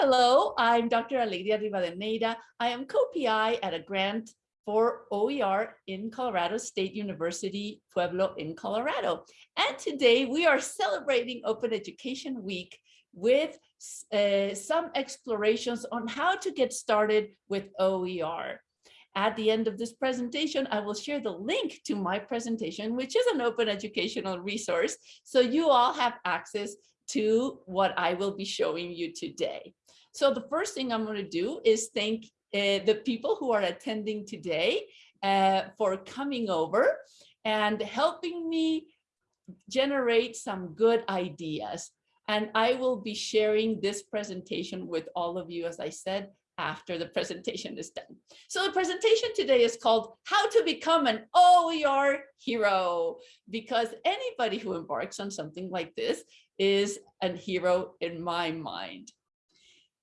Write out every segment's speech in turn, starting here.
Hello, I'm Dr. Alegria Rivadeneira. I am co-PI at a grant for OER in Colorado State University, Pueblo in Colorado. And today we are celebrating Open Education Week with uh, some explorations on how to get started with OER. At the end of this presentation, I will share the link to my presentation, which is an open educational resource. So you all have access to what I will be showing you today. So the first thing I'm going to do is thank uh, the people who are attending today uh, for coming over and helping me generate some good ideas. And I will be sharing this presentation with all of you, as I said, after the presentation is done. So the presentation today is called How to Become an OER Hero, because anybody who embarks on something like this is a hero in my mind.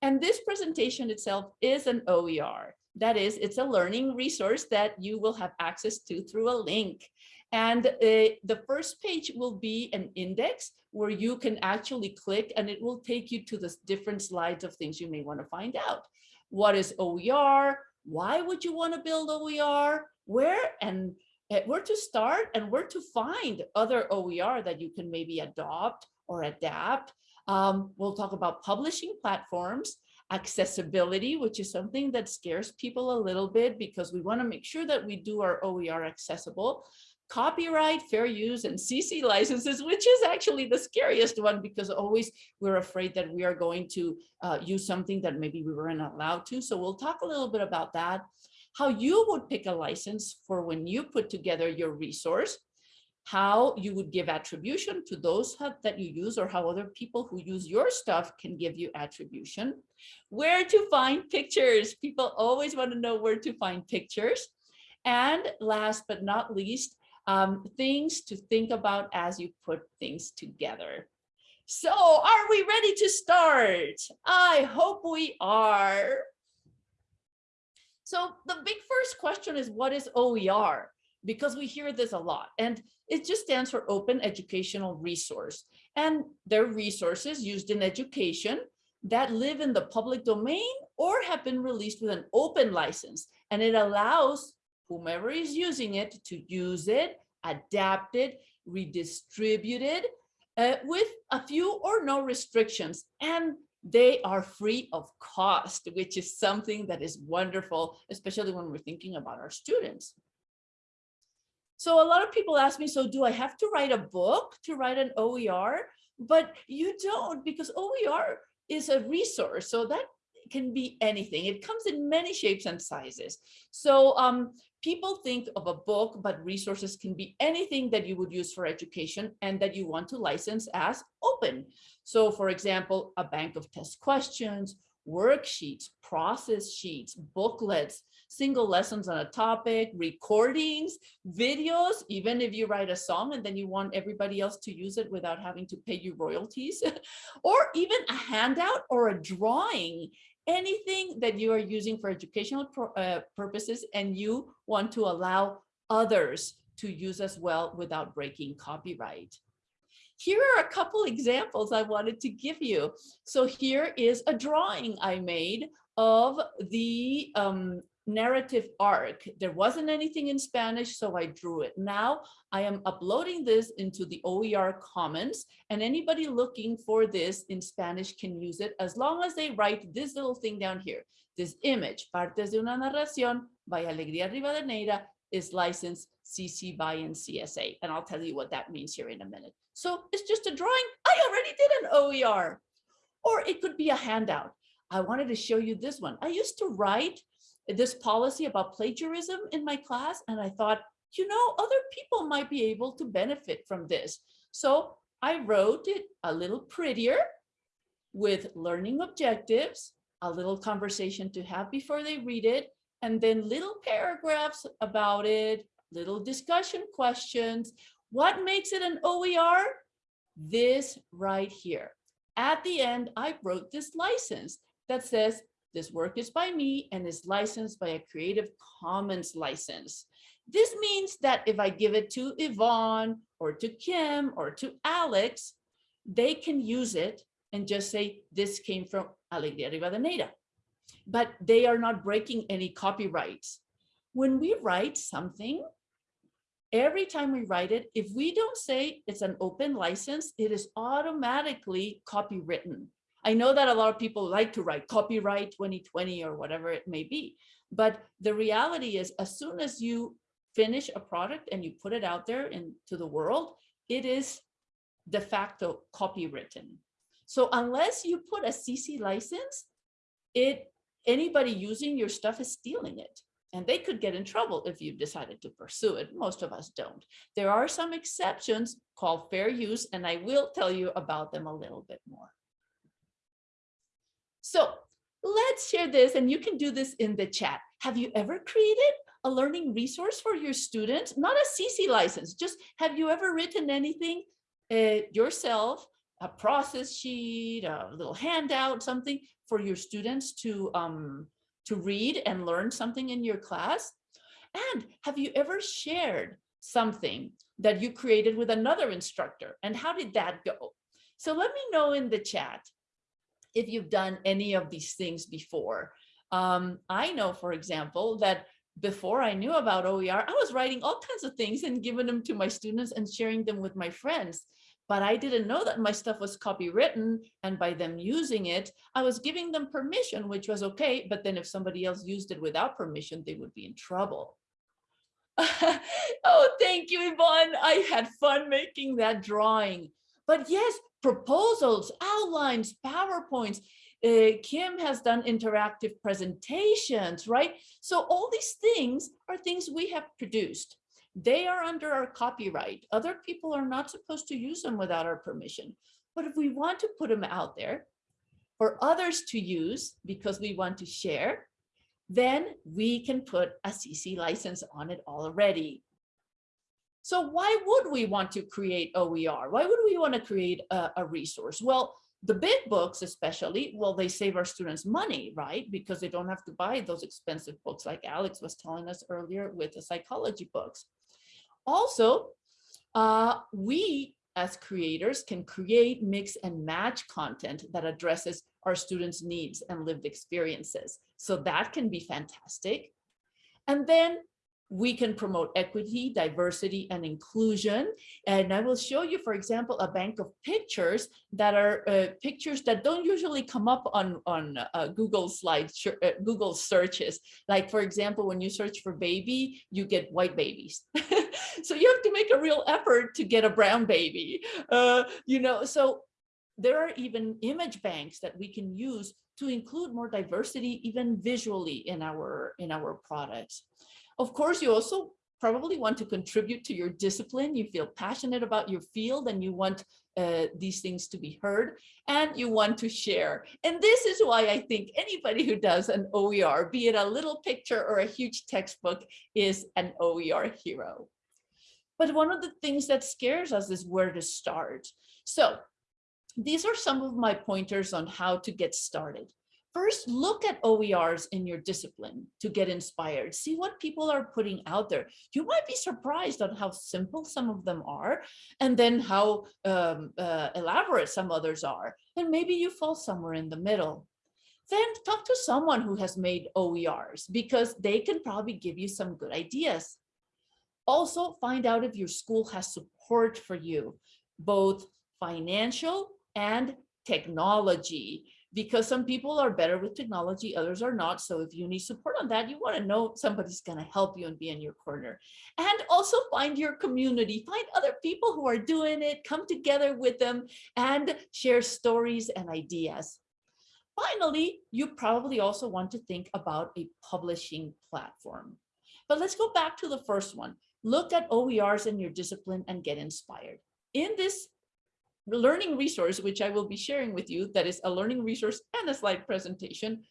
And this presentation itself is an OER. That is, it's a learning resource that you will have access to through a link. And uh, the first page will be an index where you can actually click and it will take you to the different slides of things you may want to find out. What is OER? Why would you want to build OER? Where and uh, where to start and where to find other OER that you can maybe adopt or adapt um, we'll talk about publishing platforms, accessibility, which is something that scares people a little bit because we want to make sure that we do our OER accessible, copyright, fair use, and CC licenses, which is actually the scariest one because always we're afraid that we are going to uh, use something that maybe we weren't allowed to. So we'll talk a little bit about that, how you would pick a license for when you put together your resource, how you would give attribution to those that you use or how other people who use your stuff can give you attribution. Where to find pictures. People always want to know where to find pictures. And last but not least, um, things to think about as you put things together. So are we ready to start? I hope we are. So the big first question is what is OER? Because we hear this a lot. And it just stands for Open Educational Resource. And they're resources used in education that live in the public domain or have been released with an open license. And it allows whomever is using it to use it, adapt it, redistribute it uh, with a few or no restrictions. And they are free of cost, which is something that is wonderful, especially when we're thinking about our students. So a lot of people ask me, so do I have to write a book to write an OER? But you don't because OER is a resource. So that can be anything. It comes in many shapes and sizes. So um, people think of a book, but resources can be anything that you would use for education and that you want to license as open. So for example, a bank of test questions, worksheets, process sheets, booklets, single lessons on a topic, recordings, videos, even if you write a song and then you want everybody else to use it without having to pay you royalties, or even a handout or a drawing, anything that you are using for educational uh, purposes and you want to allow others to use as well without breaking copyright. Here are a couple examples I wanted to give you. So here is a drawing I made of the um, narrative arc. There wasn't anything in Spanish, so I drew it. Now I am uploading this into the OER Commons, and anybody looking for this in Spanish can use it as long as they write this little thing down here. This image, Partes de una narración by Alegría Rivadeneira, is licensed CC BY NC-SA, and I'll tell you what that means here in a minute. So it's just a drawing. I already did an OER. Or it could be a handout. I wanted to show you this one. I used to write this policy about plagiarism in my class. And I thought, you know, other people might be able to benefit from this. So I wrote it a little prettier with learning objectives, a little conversation to have before they read it, and then little paragraphs about it, little discussion questions. What makes it an OER? This right here. At the end, I wrote this license that says this work is by me and is licensed by a Creative Commons license. This means that if I give it to Yvonne or to Kim or to Alex, they can use it and just say, this came from Alegría Rivadeneira. But they are not breaking any copyrights. When we write something, every time we write it, if we don't say it's an open license, it is automatically copywritten. I know that a lot of people like to write copyright 2020 or whatever it may be, but the reality is as soon as you finish a product and you put it out there into the world, it is de facto copywritten. So unless you put a CC license, it anybody using your stuff is stealing it. And they could get in trouble if you decided to pursue it. Most of us don't. There are some exceptions called fair use, and I will tell you about them a little bit more. So let's share this, and you can do this in the chat. Have you ever created a learning resource for your students? Not a CC license, just have you ever written anything uh, yourself, a process sheet, a little handout, something for your students to um, to read and learn something in your class? And have you ever shared something that you created with another instructor? And how did that go? So let me know in the chat if you've done any of these things before. Um, I know, for example, that before I knew about OER, I was writing all kinds of things and giving them to my students and sharing them with my friends but I didn't know that my stuff was copywritten and by them using it, I was giving them permission, which was okay. But then if somebody else used it without permission, they would be in trouble. oh, thank you, Yvonne. I had fun making that drawing. But yes, proposals, outlines, PowerPoints. Uh, Kim has done interactive presentations, right? So all these things are things we have produced. They are under our copyright. Other people are not supposed to use them without our permission. But if we want to put them out there for others to use because we want to share, then we can put a CC license on it already. So why would we want to create OER? Why would we want to create a, a resource? Well, the big books especially, well, they save our students money, right? Because they don't have to buy those expensive books like Alex was telling us earlier with the psychology books. Also, uh, we as creators can create, mix and match content that addresses our students' needs and lived experiences. So that can be fantastic. And then we can promote equity, diversity, and inclusion. And I will show you, for example, a bank of pictures that are uh, pictures that don't usually come up on, on uh, Google slides, uh, Google searches. Like, for example, when you search for baby, you get white babies. so you have to make a real effort to get a brown baby. Uh, you know, so there are even image banks that we can use to include more diversity, even visually in our in our products. Of course, you also probably want to contribute to your discipline. You feel passionate about your field and you want uh, these things to be heard and you want to share. And this is why I think anybody who does an OER, be it a little picture or a huge textbook, is an OER hero. But one of the things that scares us is where to start. So these are some of my pointers on how to get started. First, look at OERs in your discipline to get inspired. See what people are putting out there. You might be surprised on how simple some of them are, and then how um, uh, elaborate some others are. And maybe you fall somewhere in the middle. Then talk to someone who has made OERs because they can probably give you some good ideas. Also, find out if your school has support for you, both financial and technology because some people are better with technology, others are not. So if you need support on that, you want to know somebody's going to help you and be in your corner. And also find your community, find other people who are doing it, come together with them and share stories and ideas. Finally, you probably also want to think about a publishing platform. But let's go back to the first one. Look at OERs in your discipline and get inspired. In this learning resource, which I will be sharing with you, that is a learning resource and a slide presentation,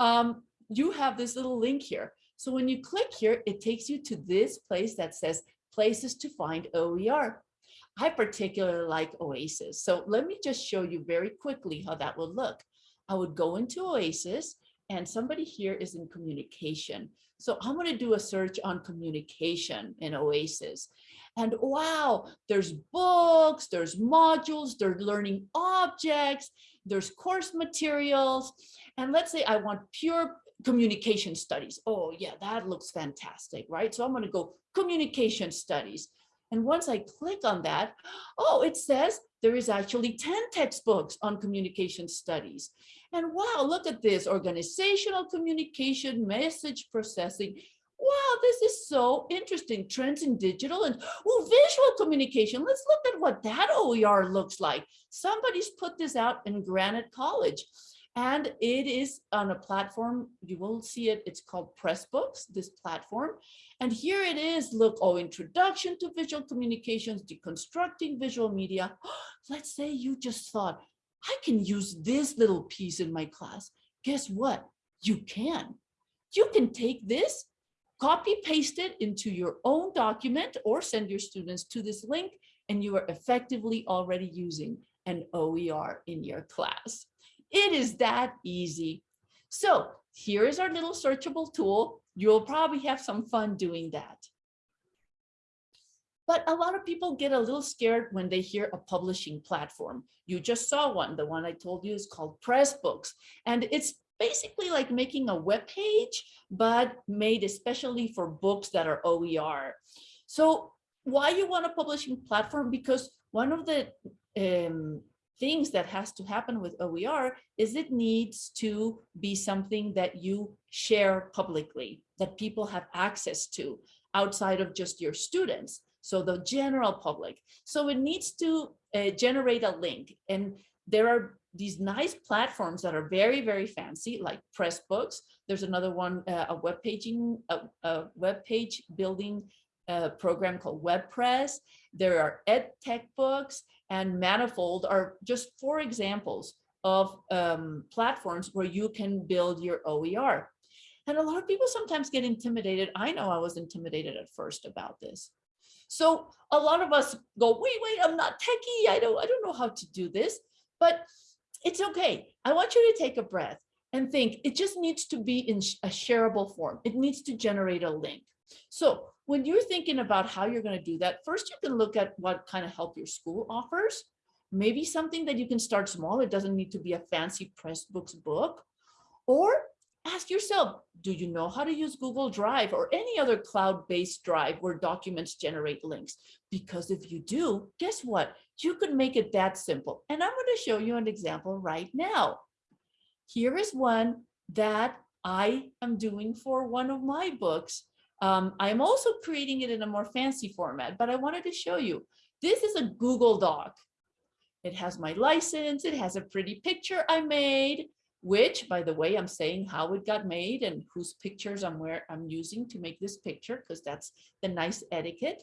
um, you have this little link here. So when you click here, it takes you to this place that says places to find OER. I particularly like Oasis. So let me just show you very quickly how that will look. I would go into Oasis and somebody here is in communication. So I'm going to do a search on communication in OASIS. And wow, there's books, there's modules, there's learning objects, there's course materials. And let's say I want pure communication studies. Oh yeah, that looks fantastic, right? So I'm going to go communication studies. And once I click on that, oh, it says there is actually 10 textbooks on communication studies. And wow, look at this, organizational communication, message processing. Wow, this is so interesting. Trends in digital and oh, visual communication. Let's look at what that OER looks like. Somebody's put this out in Granite College and it is on a platform you will see it it's called pressbooks this platform and here it is look oh introduction to visual communications deconstructing visual media let's say you just thought i can use this little piece in my class guess what you can you can take this copy paste it into your own document or send your students to this link and you are effectively already using an OER in your class. It is that easy. So here is our little searchable tool. You'll probably have some fun doing that. But a lot of people get a little scared when they hear a publishing platform. You just saw one. The one I told you is called Pressbooks. And it's basically like making a web page, but made especially for books that are OER. So why you want a publishing platform? Because one of the um, things that has to happen with OER is it needs to be something that you share publicly, that people have access to outside of just your students. So the general public. So it needs to uh, generate a link. And there are these nice platforms that are very, very fancy, like Pressbooks. There's another one, uh, a web paging, a, a web page building uh, program called WordPress. There are ed tech books and Manifold are just four examples of um, platforms where you can build your OER. And a lot of people sometimes get intimidated. I know I was intimidated at first about this. So a lot of us go, wait, wait, I'm not techie. I don't, I don't know how to do this, but it's okay. I want you to take a breath and think it just needs to be in a shareable form. It needs to generate a link. So when you're thinking about how you're going to do that, first you can look at what kind of help your school offers. Maybe something that you can start small. It doesn't need to be a fancy Pressbooks book. Or ask yourself, do you know how to use Google Drive or any other cloud-based drive where documents generate links? Because if you do, guess what? You could make it that simple. And I'm going to show you an example right now. Here is one that I am doing for one of my books um, I'm also creating it in a more fancy format, but I wanted to show you. This is a Google Doc. It has my license. It has a pretty picture I made, which, by the way, I'm saying how it got made and whose pictures I'm where I'm using to make this picture, because that's the nice etiquette.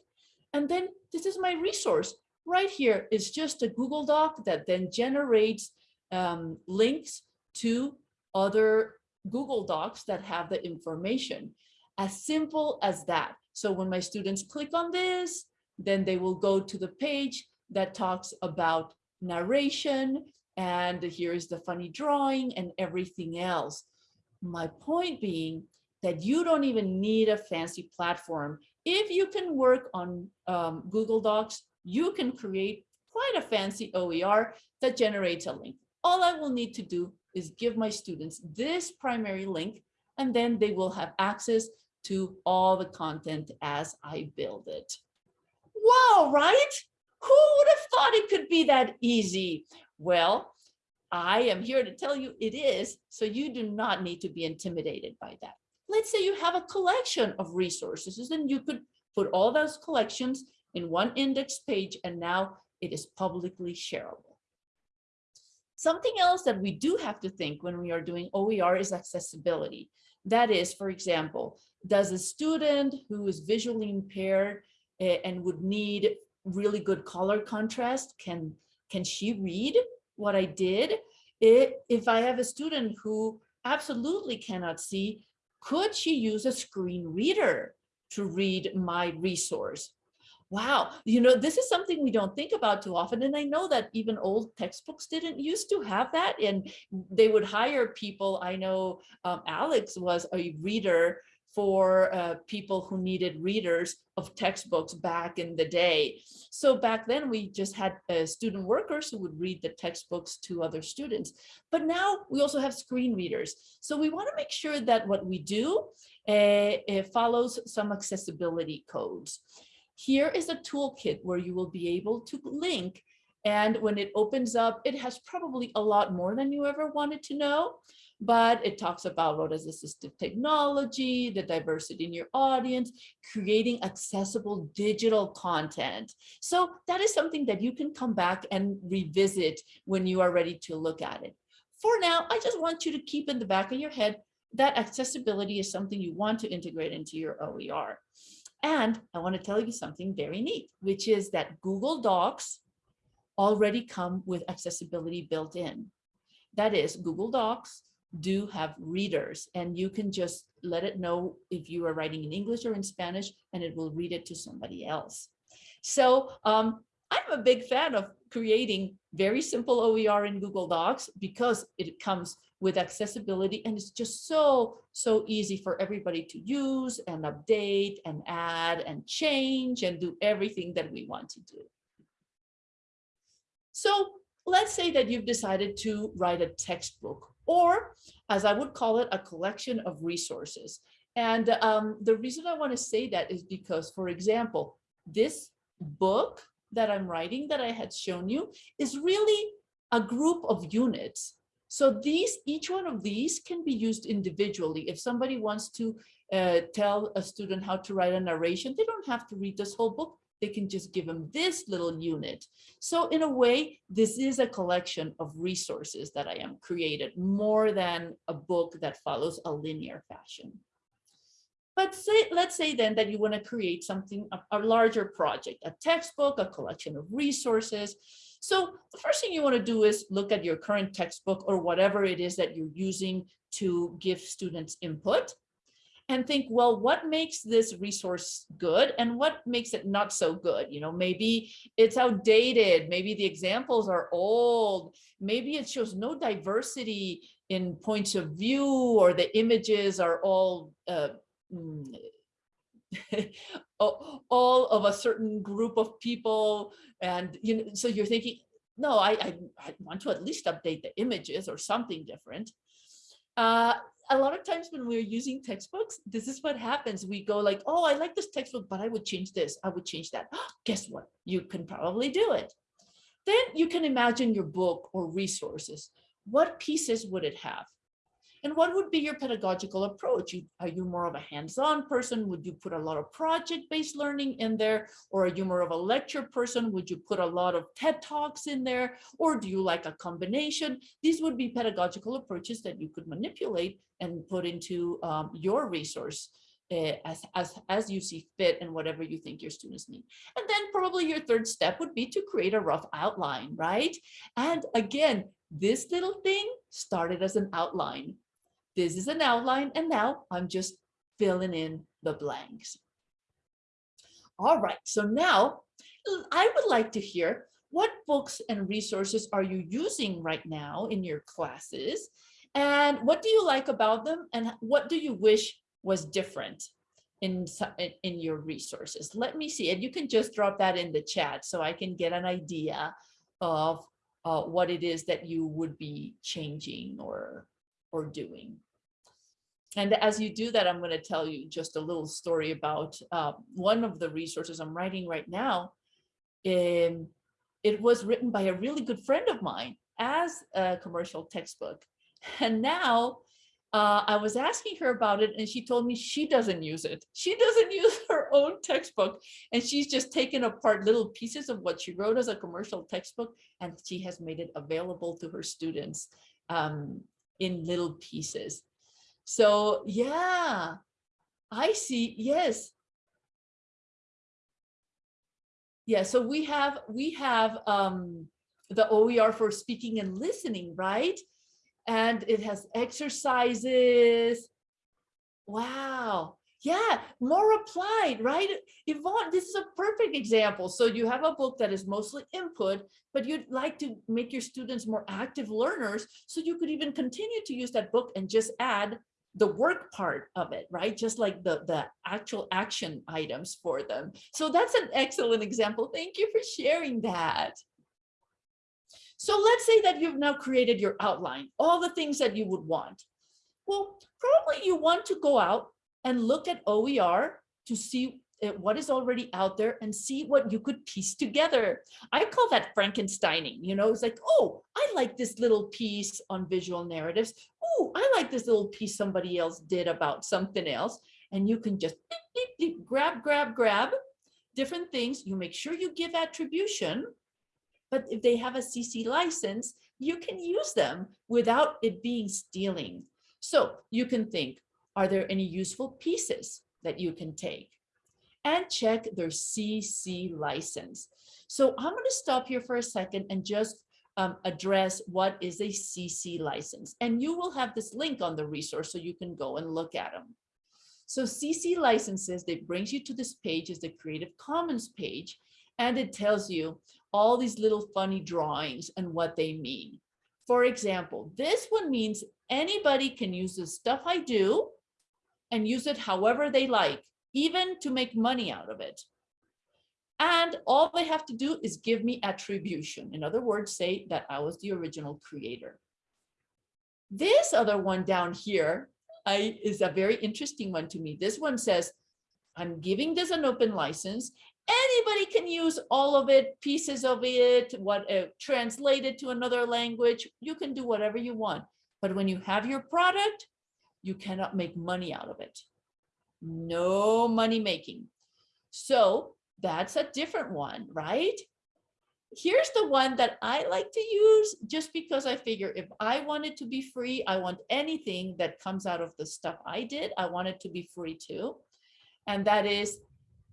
And then this is my resource. Right here is just a Google Doc that then generates um, links to other Google Docs that have the information. As simple as that. So when my students click on this, then they will go to the page that talks about narration and here's the funny drawing and everything else. My point being that you don't even need a fancy platform. If you can work on um, Google Docs, you can create quite a fancy OER that generates a link. All I will need to do is give my students this primary link, and then they will have access to all the content as I build it. Wow, right? Who would have thought it could be that easy? Well, I am here to tell you it is, so you do not need to be intimidated by that. Let's say you have a collection of resources, and you could put all those collections in one index page, and now it is publicly shareable. Something else that we do have to think when we are doing OER is accessibility. That is, for example, does a student who is visually impaired eh, and would need really good color contrast, can, can she read what I did? It, if I have a student who absolutely cannot see, could she use a screen reader to read my resource? Wow, you know, this is something we don't think about too often. And I know that even old textbooks didn't used to have that. And they would hire people. I know um, Alex was a reader for uh, people who needed readers of textbooks back in the day. So back then we just had uh, student workers who would read the textbooks to other students. But now we also have screen readers. So we want to make sure that what we do uh, follows some accessibility codes. Here is a toolkit where you will be able to link and when it opens up, it has probably a lot more than you ever wanted to know but it talks about what is assistive technology, the diversity in your audience, creating accessible digital content. So that is something that you can come back and revisit when you are ready to look at it. For now, I just want you to keep in the back of your head that accessibility is something you want to integrate into your OER. And I want to tell you something very neat, which is that Google Docs already come with accessibility built in. That is Google Docs do have readers and you can just let it know if you are writing in English or in Spanish and it will read it to somebody else. So um, I'm a big fan of creating very simple OER in Google Docs because it comes with accessibility and it's just so, so easy for everybody to use and update and add and change and do everything that we want to do. So let's say that you've decided to write a textbook or as I would call it, a collection of resources. And um, the reason I want to say that is because, for example, this book that I'm writing that I had shown you is really a group of units. So these, each one of these can be used individually. If somebody wants to uh, tell a student how to write a narration, they don't have to read this whole book they can just give them this little unit. So in a way, this is a collection of resources that I am created more than a book that follows a linear fashion. But say, let's say then that you want to create something, a, a larger project, a textbook, a collection of resources. So the first thing you want to do is look at your current textbook or whatever it is that you're using to give students input and think, well, what makes this resource good and what makes it not so good? You know, maybe it's outdated, maybe the examples are old, maybe it shows no diversity in points of view or the images are all uh, mm, all of a certain group of people and you know so you're thinking no I, I, I want to at least update the images or something different uh, a lot of times when we're using textbooks, this is what happens. We go like, oh, I like this textbook, but I would change this. I would change that. Guess what? You can probably do it. Then you can imagine your book or resources. What pieces would it have? And what would be your pedagogical approach? Are you more of a hands-on person? Would you put a lot of project-based learning in there? Or are you more of a lecture person? Would you put a lot of TED Talks in there? Or do you like a combination? These would be pedagogical approaches that you could manipulate and put into um, your resource uh, as, as, as you see fit and whatever you think your students need. And then probably your third step would be to create a rough outline, right? And again, this little thing started as an outline. This is an outline and now I'm just filling in the blanks. All right, so now I would like to hear what books and resources are you using right now in your classes? And what do you like about them? And what do you wish was different in, in your resources? Let me see. And you can just drop that in the chat so I can get an idea of uh, what it is that you would be changing or or doing. And as you do that, I'm going to tell you just a little story about uh, one of the resources I'm writing right now. Um, it was written by a really good friend of mine as a commercial textbook. And now uh, I was asking her about it and she told me she doesn't use it. She doesn't use her own textbook and she's just taken apart little pieces of what she wrote as a commercial textbook and she has made it available to her students um, in little pieces. So yeah, I see. Yes. Yeah, so we have we have um, the OER for speaking and listening, right? And it has exercises. Wow. Yeah, more applied, right? Yvonne, this is a perfect example. So you have a book that is mostly input, but you'd like to make your students more active learners. So you could even continue to use that book and just add the work part of it, right? Just like the, the actual action items for them. So that's an excellent example. Thank you for sharing that. So let's say that you've now created your outline, all the things that you would want. Well, probably you want to go out and look at OER to see uh, what is already out there and see what you could piece together. I call that Frankensteining, you know, it's like, oh, I like this little piece on visual narratives. Oh, I like this little piece somebody else did about something else. And you can just grab, grab, grab different things. You make sure you give attribution. But if they have a CC license, you can use them without it being stealing. So you can think, are there any useful pieces that you can take? And check their CC license. So I'm going to stop here for a second and just um, address what is a CC license. And you will have this link on the resource so you can go and look at them. So CC licenses, that brings you to this page is the Creative Commons page, and it tells you all these little funny drawings and what they mean. For example, this one means anybody can use the stuff I do and use it however they like, even to make money out of it. And all they have to do is give me attribution. In other words, say that I was the original creator. This other one down here I, is a very interesting one to me. This one says, I'm giving this an open license. Anybody can use all of it, pieces of it, what uh, translate it to another language. You can do whatever you want. But when you have your product, you cannot make money out of it. No money making. So that's a different one, right? Here's the one that I like to use just because I figure if I want it to be free, I want anything that comes out of the stuff I did, I want it to be free too. And that is,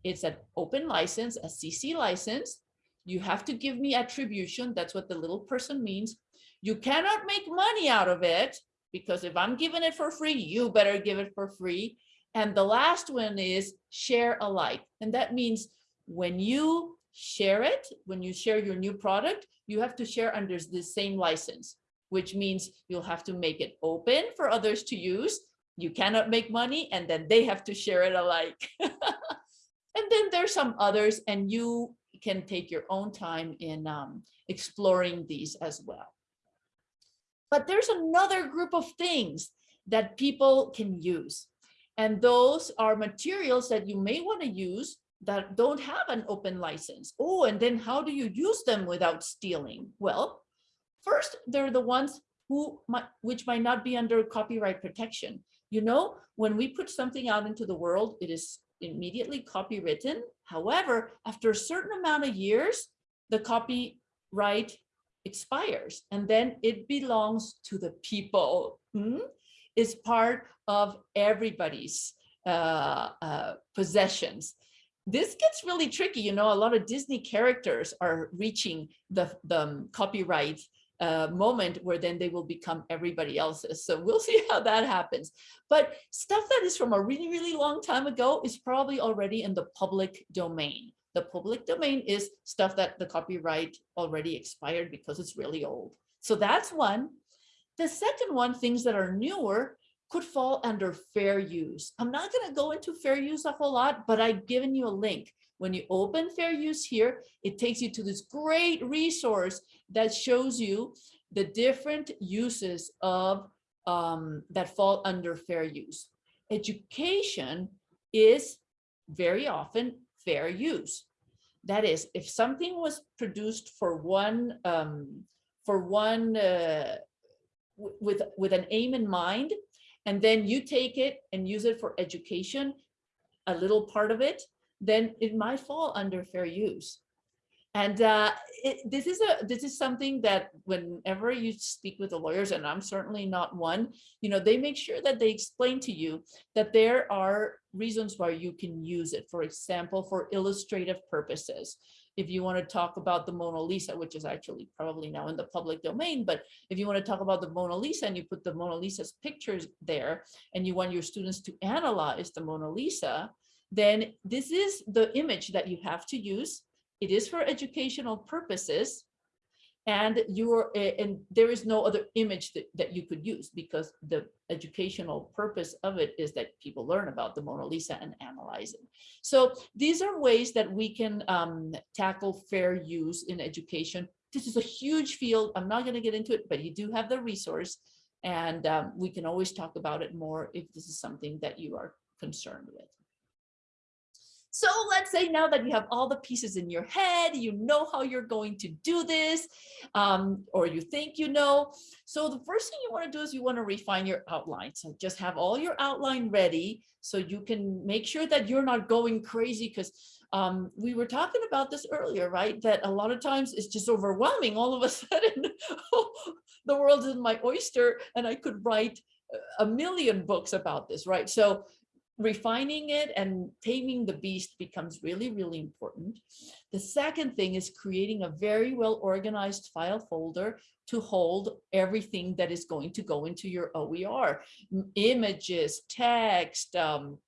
it's an open license, a CC license. You have to give me attribution. That's what the little person means. You cannot make money out of it because if I'm giving it for free, you better give it for free. And the last one is share alike. And that means when you share it, when you share your new product, you have to share under the same license, which means you'll have to make it open for others to use. You cannot make money and then they have to share it alike. and then there's some others and you can take your own time in um, exploring these as well. But there's another group of things that people can use. And those are materials that you may want to use that don't have an open license. Oh, and then how do you use them without stealing? Well, first, they're the ones who might, which might not be under copyright protection. You know, when we put something out into the world, it is immediately copywritten. However, after a certain amount of years, the copyright expires and then it belongs to the people. Hmm? It's part of everybody's uh, uh, possessions. This gets really tricky. You know, a lot of Disney characters are reaching the, the um, copyright uh, moment where then they will become everybody else's. So we'll see how that happens. But stuff that is from a really, really long time ago is probably already in the public domain. The public domain is stuff that the copyright already expired because it's really old. So that's one. The second one, things that are newer, could fall under fair use. I'm not going to go into fair use a whole lot, but I've given you a link. When you open fair use here, it takes you to this great resource that shows you the different uses of um, that fall under fair use. Education is very often fair use. That is, if something was produced for one, um, for one, uh, with, with an aim in mind, and then you take it and use it for education, a little part of it, then it might fall under fair use. And uh, it, this is a this is something that whenever you speak with the lawyers, and I'm certainly not one, you know, they make sure that they explain to you that there are reasons why you can use it. For example, for illustrative purposes. If you want to talk about the Mona Lisa, which is actually probably now in the public domain, but if you want to talk about the Mona Lisa and you put the Mona Lisa's pictures there and you want your students to analyze the Mona Lisa, then this is the image that you have to use. It is for educational purposes, and you're and there is no other image that, that you could use because the educational purpose of it is that people learn about the Mona Lisa and analyze it. So these are ways that we can um, tackle fair use in education. This is a huge field. I'm not going to get into it, but you do have the resource and um, we can always talk about it more if this is something that you are concerned with. So let's say now that you have all the pieces in your head, you know how you're going to do this, um, or you think you know. So the first thing you want to do is you want to refine your outline. So just have all your outline ready so you can make sure that you're not going crazy because um, we were talking about this earlier, right? That a lot of times it's just overwhelming. All of a sudden, the world is my oyster and I could write a million books about this, right? So refining it and taming the beast becomes really, really important. The second thing is creating a very well organized file folder to hold everything that is going to go into your OER, images, text, um,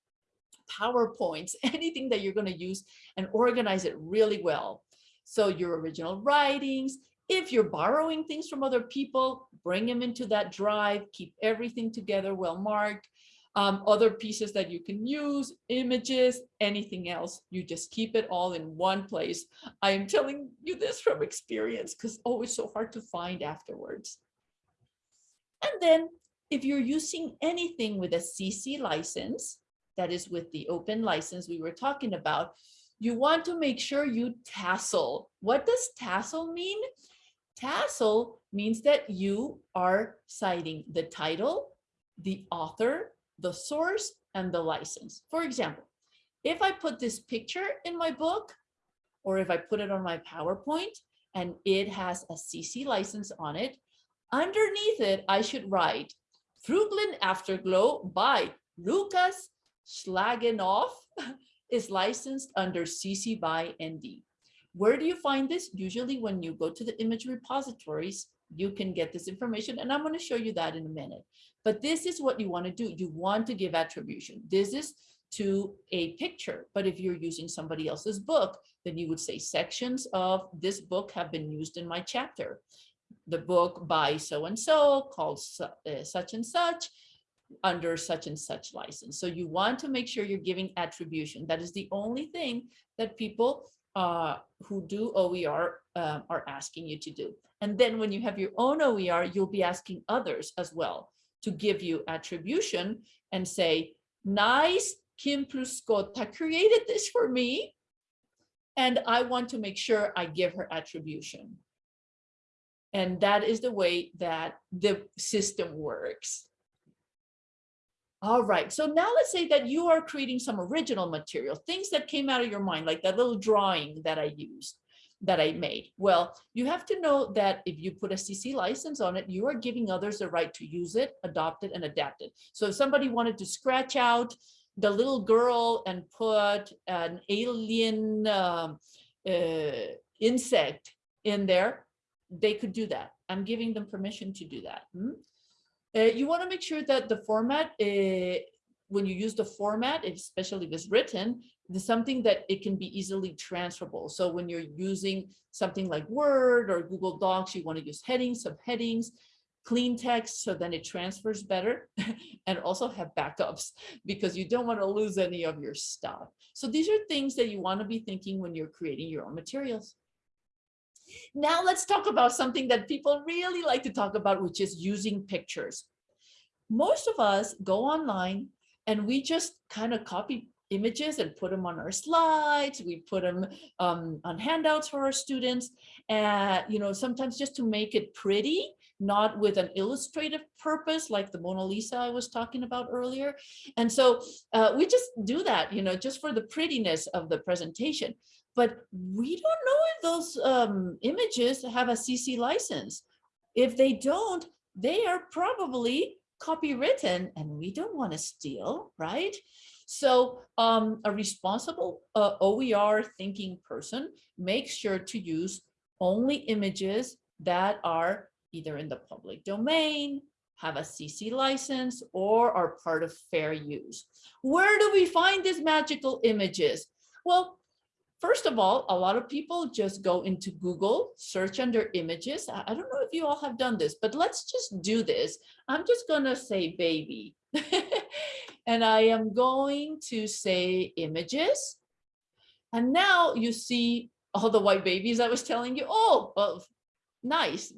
PowerPoints, anything that you're going to use and organize it really well. So your original writings, if you're borrowing things from other people, bring them into that drive, keep everything together well marked um, other pieces that you can use, images, anything else. You just keep it all in one place. I am telling you this from experience because oh, so hard to find afterwards. And then if you're using anything with a CC license, that is with the open license we were talking about, you want to make sure you tassel. What does tassel mean? Tassel means that you are citing the title, the author, the source and the license. For example, if I put this picture in my book, or if I put it on my PowerPoint and it has a CC license on it, underneath it, I should write Fruglin Afterglow by Lucas Schlagenoff is licensed under CC by ND. Where do you find this? Usually when you go to the image repositories, you can get this information and I'm going to show you that in a minute. But this is what you want to do. You want to give attribution. This is to a picture. But if you're using somebody else's book, then you would say sections of this book have been used in my chapter. The book by so-and-so called such and such under such and such license. So you want to make sure you're giving attribution. That is the only thing that people uh, who do OER uh, are asking you to do. And then when you have your own OER, you'll be asking others as well to give you attribution and say, nice, Kim Pluscota created this for me. And I want to make sure I give her attribution. And that is the way that the system works. All right, so now let's say that you are creating some original material, things that came out of your mind, like that little drawing that I used that I made? Well, you have to know that if you put a CC license on it, you are giving others the right to use it, adopt it, and adapt it. So if somebody wanted to scratch out the little girl and put an alien uh, uh, insect in there, they could do that. I'm giving them permission to do that. Hmm? Uh, you want to make sure that the format, uh, when you use the format, especially if it's written, is something that it can be easily transferable. So when you're using something like Word or Google Docs, you want to use headings, subheadings, clean text, so then it transfers better and also have backups because you don't want to lose any of your stuff. So these are things that you want to be thinking when you're creating your own materials. Now let's talk about something that people really like to talk about, which is using pictures. Most of us go online and we just kind of copy images and put them on our slides. We put them um, on handouts for our students. And, you know, sometimes just to make it pretty, not with an illustrative purpose like the Mona Lisa I was talking about earlier. And so uh, we just do that, you know, just for the prettiness of the presentation. But we don't know if those um, images have a CC license. If they don't, they are probably copywritten and we don't want to steal, right? So um, a responsible uh, OER thinking person makes sure to use only images that are either in the public domain, have a CC license, or are part of fair use. Where do we find these magical images? Well, first of all, a lot of people just go into Google, search under images. I don't know if you all have done this, but let's just do this. I'm just gonna say baby. and I am going to say images. And now you see all the white babies I was telling you. Oh, well, nice.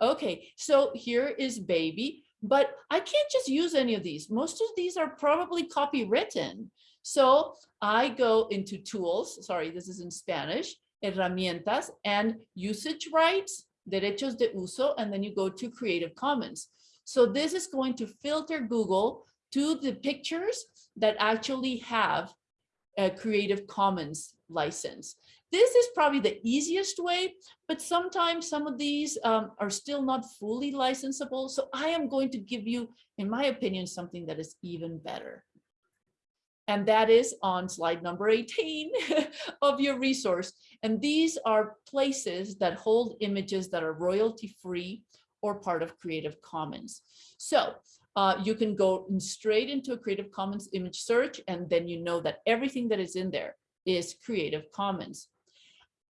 Okay, so here is baby, but I can't just use any of these. Most of these are probably copywritten. So I go into tools, sorry, this is in Spanish, herramientas and usage rights, derechos de uso, and then you go to Creative Commons. So this is going to filter Google to the pictures that actually have a Creative Commons license. This is probably the easiest way, but sometimes some of these um, are still not fully licensable. So I am going to give you, in my opinion, something that is even better. And that is on slide number 18 of your resource. And these are places that hold images that are royalty free or part of Creative Commons. So uh, you can go straight into a Creative Commons image search, and then you know that everything that is in there is Creative Commons.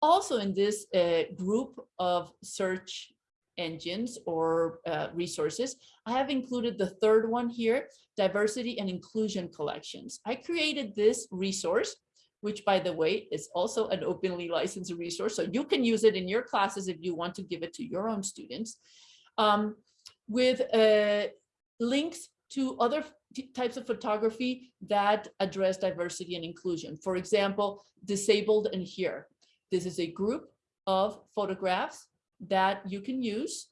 Also in this uh, group of search engines or uh, resources, I have included the third one here, diversity and inclusion collections. I created this resource, which by the way, is also an openly licensed resource. So you can use it in your classes if you want to give it to your own students um, with uh, links to other types of photography that address diversity and inclusion. For example, disabled and here. This is a group of photographs that you can use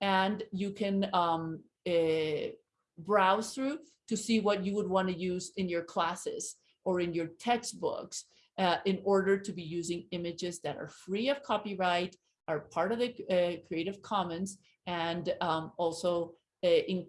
and you can um, uh, browse through to see what you would want to use in your classes or in your textbooks uh, in order to be using images that are free of copyright, are part of the uh, Creative Commons, and um, also in,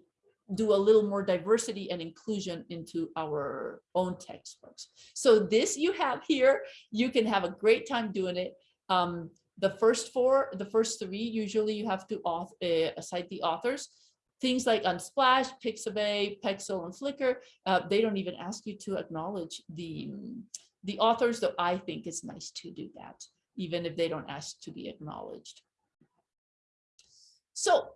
do a little more diversity and inclusion into our own textbooks. So this you have here, you can have a great time doing it. Um, the first four, the first three, usually you have to auth uh, cite the authors. Things like Unsplash, Pixabay, Pexel, and Flickr, uh, they don't even ask you to acknowledge the, the authors, though I think it's nice to do that, even if they don't ask to be acknowledged. So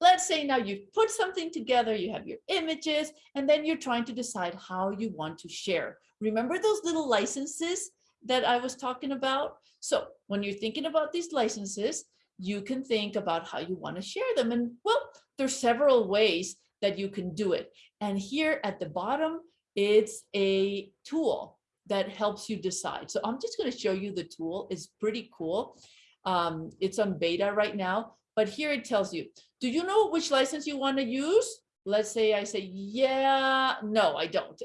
let's say now you've put something together, you have your images, and then you're trying to decide how you want to share. Remember those little licenses that I was talking about? So when you're thinking about these licenses, you can think about how you want to share them. And well, there's several ways that you can do it. And here at the bottom, it's a tool that helps you decide. So I'm just going to show you the tool. It's pretty cool. Um, it's on beta right now. But here it tells you, do you know which license you want to use? Let's say I say, yeah, no, I don't.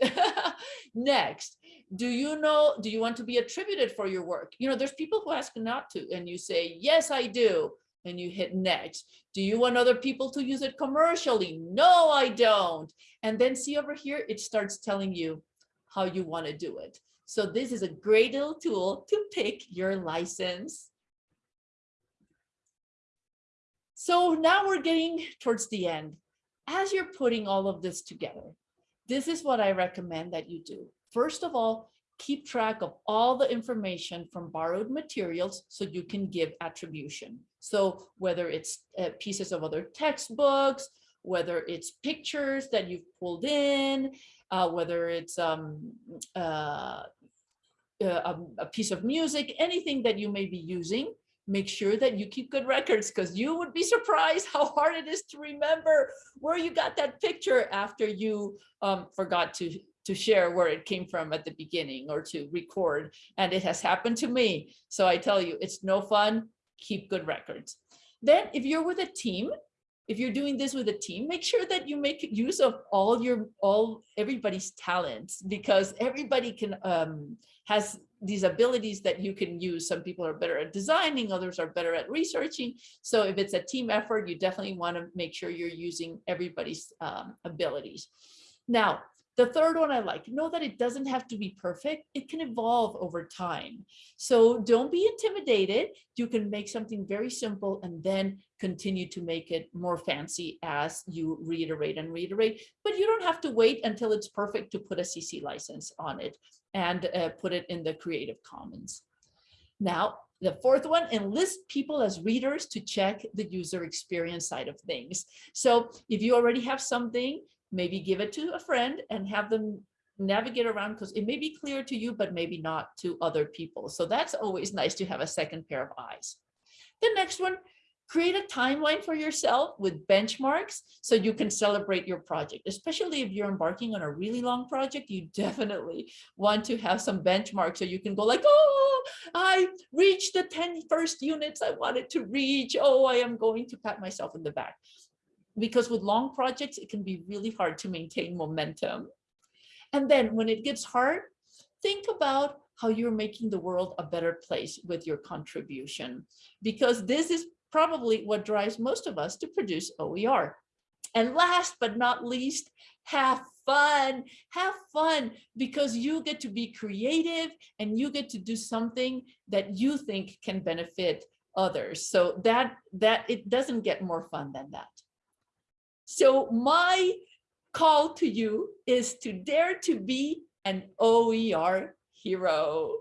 Next, do you know, do you want to be attributed for your work? You know, there's people who ask not to, and you say, yes, I do. And you hit next. Do you want other people to use it commercially? No, I don't. And then see over here, it starts telling you how you want to do it. So this is a great little tool to pick your license. So now we're getting towards the end. As you're putting all of this together, this is what I recommend that you do. First of all, keep track of all the information from borrowed materials so you can give attribution. So whether it's uh, pieces of other textbooks, whether it's pictures that you've pulled in, uh, whether it's um, uh, a, a piece of music, anything that you may be using, make sure that you keep good records because you would be surprised how hard it is to remember where you got that picture after you um, forgot to to share where it came from at the beginning or to record and it has happened to me so i tell you it's no fun keep good records then if you're with a team if you're doing this with a team make sure that you make use of all your all everybody's talents because everybody can um has these abilities that you can use. Some people are better at designing, others are better at researching. So if it's a team effort, you definitely want to make sure you're using everybody's um, abilities. Now, The third one I like, know that it doesn't have to be perfect. It can evolve over time. So don't be intimidated. You can make something very simple and then continue to make it more fancy as you reiterate and reiterate. But you don't have to wait until it's perfect to put a CC license on it and uh, put it in the Creative Commons. Now, the fourth one, enlist people as readers to check the user experience side of things. So if you already have something, maybe give it to a friend and have them navigate around because it may be clear to you, but maybe not to other people. So that's always nice to have a second pair of eyes. The next one, create a timeline for yourself with benchmarks so you can celebrate your project, especially if you're embarking on a really long project, you definitely want to have some benchmarks so you can go like, oh, I reached the 10 first units I wanted to reach. Oh, I am going to pat myself in the back because with long projects, it can be really hard to maintain momentum. And then when it gets hard, think about how you're making the world a better place with your contribution, because this is probably what drives most of us to produce OER. And last but not least, have fun, have fun because you get to be creative and you get to do something that you think can benefit others. So that, that it doesn't get more fun than that. So my call to you is to dare to be an OER hero.